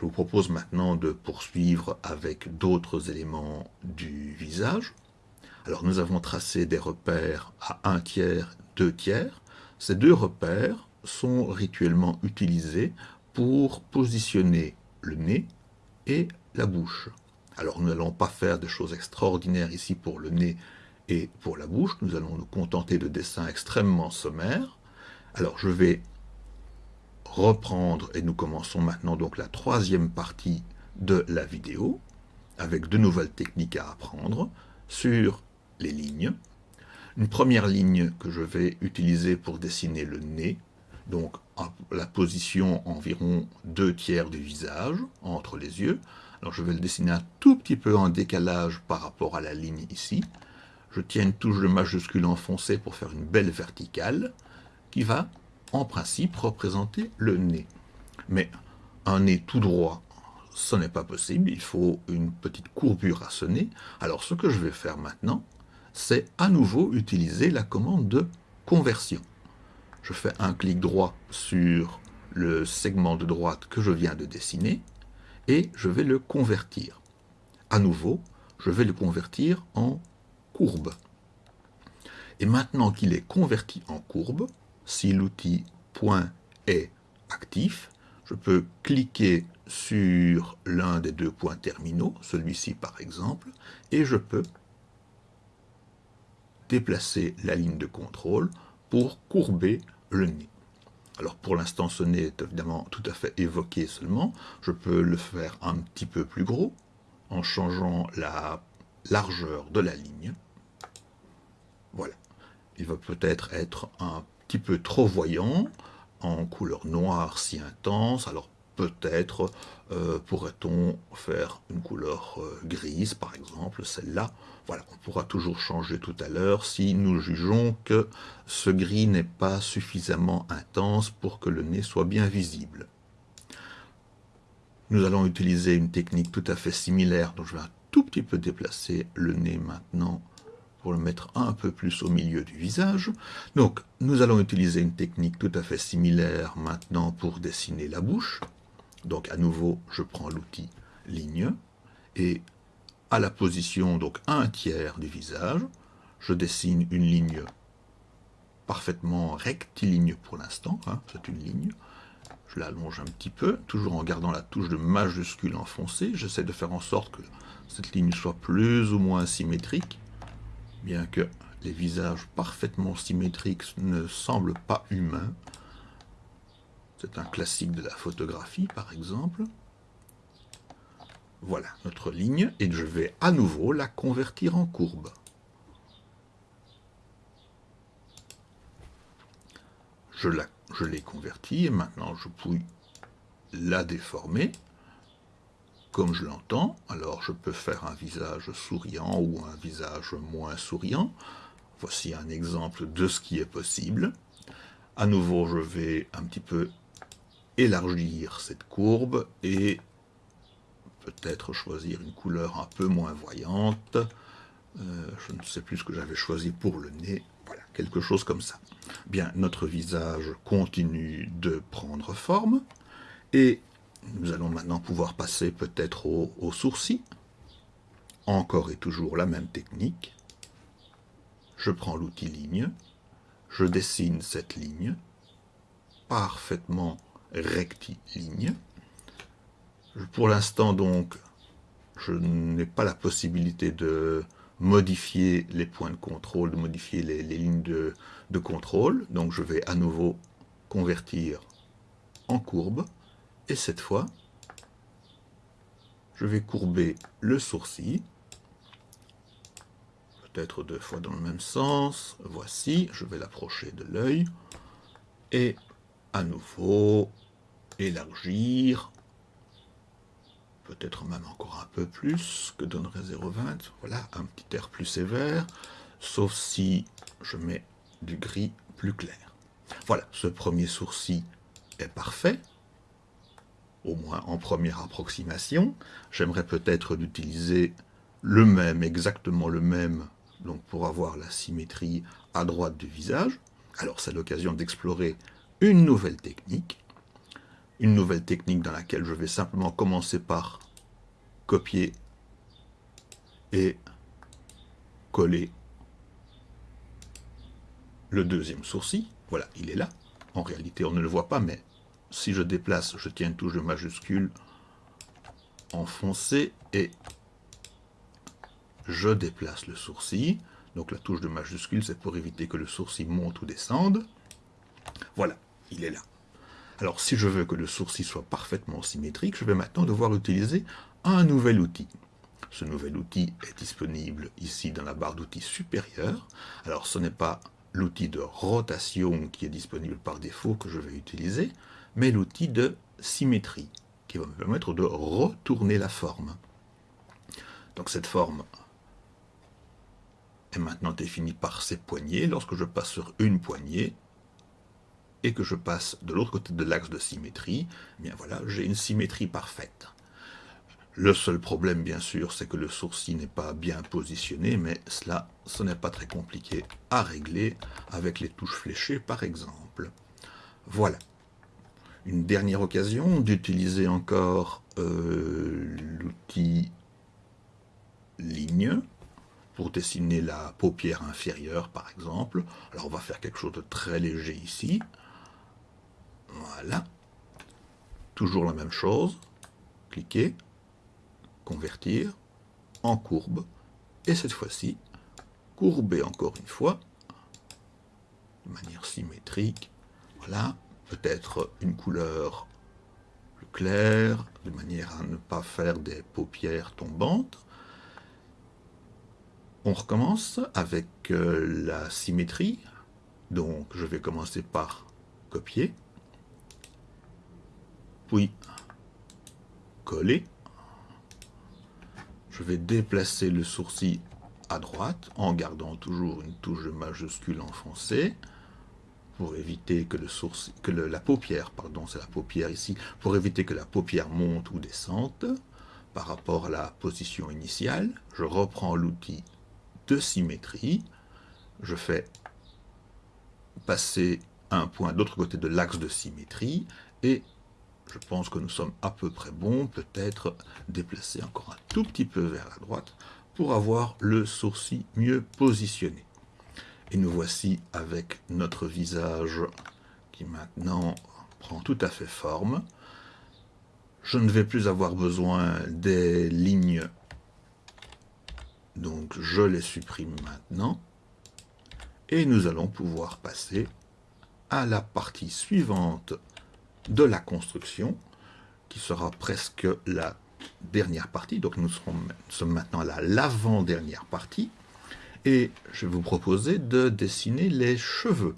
Je vous propose maintenant de poursuivre avec d'autres éléments du visage. Alors nous avons tracé des repères à 1 tiers, 2 tiers. Ces deux repères sont rituellement utilisés pour positionner le nez et la bouche. Alors nous n'allons pas faire des choses extraordinaires ici pour le nez et pour la bouche. Nous allons nous contenter de dessins extrêmement sommaires. Alors je vais reprendre et nous commençons maintenant donc la troisième partie de la vidéo avec de nouvelles techniques à apprendre sur les lignes. Une première ligne que je vais utiliser pour dessiner le nez, donc la position environ deux tiers du visage entre les yeux. Alors je vais le dessiner un tout petit peu en décalage par rapport à la ligne ici. Je tiens une touche de majuscule enfoncée pour faire une belle verticale qui va en principe, représenter le nez. Mais un nez tout droit, ce n'est pas possible, il faut une petite courbure à ce nez. Alors ce que je vais faire maintenant, c'est à nouveau utiliser la commande de conversion. Je fais un clic droit sur le segment de droite que je viens de dessiner, et je vais le convertir. À nouveau, je vais le convertir en courbe. Et maintenant qu'il est converti en courbe, si l'outil point est actif, je peux cliquer sur l'un des deux points terminaux, celui-ci par exemple, et je peux déplacer la ligne de contrôle pour courber le nez. Alors pour l'instant ce nez est évidemment tout à fait évoqué seulement, je peux le faire un petit peu plus gros en changeant la largeur de la ligne. Voilà, il va peut-être être un peu trop voyant, en couleur noire si intense, alors peut-être euh, pourrait-on faire une couleur euh, grise, par exemple, celle-là? Voilà, on pourra toujours changer tout à l'heure si nous jugeons que ce gris n'est pas suffisamment intense pour que le nez soit bien visible. Nous allons utiliser une technique tout à fait similaire, dont je vais un tout petit peu déplacer le nez maintenant pour le mettre un peu plus au milieu du visage. Donc, nous allons utiliser une technique tout à fait similaire maintenant pour dessiner la bouche. Donc, à nouveau, je prends l'outil ligne, et à la position, donc un tiers du visage, je dessine une ligne parfaitement rectiligne pour l'instant, hein, c'est une ligne. Je l'allonge un petit peu, toujours en gardant la touche de majuscule enfoncée. J'essaie de faire en sorte que cette ligne soit plus ou moins symétrique bien que les visages parfaitement symétriques ne semblent pas humains. C'est un classique de la photographie, par exemple. Voilà notre ligne, et je vais à nouveau la convertir en courbe. Je l'ai convertie, et maintenant je puis la déformer comme je l'entends. Alors je peux faire un visage souriant ou un visage moins souriant. Voici un exemple de ce qui est possible. À nouveau, je vais un petit peu élargir cette courbe et peut-être choisir une couleur un peu moins voyante. Euh, je ne sais plus ce que j'avais choisi pour le nez. Voilà, quelque chose comme ça. Bien, notre visage continue de prendre forme. Et nous allons maintenant pouvoir passer peut-être au, sourcil. Encore et toujours la même technique. Je prends l'outil ligne, je dessine cette ligne, parfaitement rectiligne. Pour l'instant donc, je n'ai pas la possibilité de modifier les points de contrôle, de modifier les, lignes de, de contrôle. Donc je vais à nouveau convertir en courbe. Et cette fois, je vais courber le sourcil, peut-être deux fois dans le même sens. Voici, je vais l'approcher de l'œil. Et à nouveau, élargir, peut-être même encore un peu plus que donnerait 0,20. Voilà, un petit air plus sévère, sauf si je mets du gris plus clair. Voilà, ce premier sourcil est parfait au moins en première approximation. J'aimerais peut-être l'utiliser le même, exactement le même, donc pour avoir la symétrie à droite du visage. Alors c'est l'occasion d'explorer une nouvelle technique. une nouvelle technique dans laquelle je vais simplement commencer par copier et coller le deuxième sourcil. Voilà, il est là. En réalité, on ne le voit pas, mais si je déplace, je tiens une touche de majuscule enfoncée et je déplace le sourcil. Donc la touche de majuscule, c'est pour éviter que le sourcil monte ou descende. Voilà, il est là. Alors si je veux que le sourcil soit parfaitement symétrique, je vais maintenant devoir utiliser un nouvel outil. Ce nouvel outil est disponible ici dans la barre d'outils supérieure. Alors ce n'est pas l'outil de rotation qui est disponible par défaut que je vais utiliser, mais l'outil de symétrie qui va me permettre de retourner la forme. Donc cette forme est maintenant définie par ces poignées. Lorsque je passe sur une poignée et que je passe de l'autre côté de l'axe de symétrie, eh voilà, j'ai une symétrie parfaite. Le seul problème, bien sûr, c'est que le sourcil n'est pas bien positionné, mais cela, ce n'est pas très compliqué à régler avec les touches fléchées, par exemple. Voilà. Une dernière occasion d'utiliser encore euh, l'outil ligne pour dessiner la paupière inférieure, par exemple. Alors, on va faire quelque chose de très léger ici. Voilà. Toujours la même chose. Cliquez convertir en courbe, et cette fois-ci, courber encore une fois, de manière symétrique, voilà, peut-être une couleur plus claire, de manière à ne pas faire des paupières tombantes. On recommence avec euh, la symétrie, donc je vais commencer par copier, puis coller, je vais déplacer le sourcil à droite en gardant toujours une touche majuscule enfoncée pour éviter que, le sourcil, que la paupière, pardon, c'est la paupière ici, pour éviter que la paupière monte ou descende par rapport à la position initiale. Je reprends l'outil de symétrie, je fais passer un point de l'autre côté de l'axe de symétrie et je pense que nous sommes à peu près bons, peut-être déplacer encore un tout petit peu vers la droite pour avoir le sourcil mieux positionné. Et nous voici avec notre visage qui maintenant prend tout à fait forme. Je ne vais plus avoir besoin des lignes, donc je les supprime maintenant. Et nous allons pouvoir passer à la partie suivante de la construction, qui sera presque la dernière partie. Donc nous, sommes maintenant à l'avant-dernière partie. Et je vais vous proposer de dessiner les cheveux.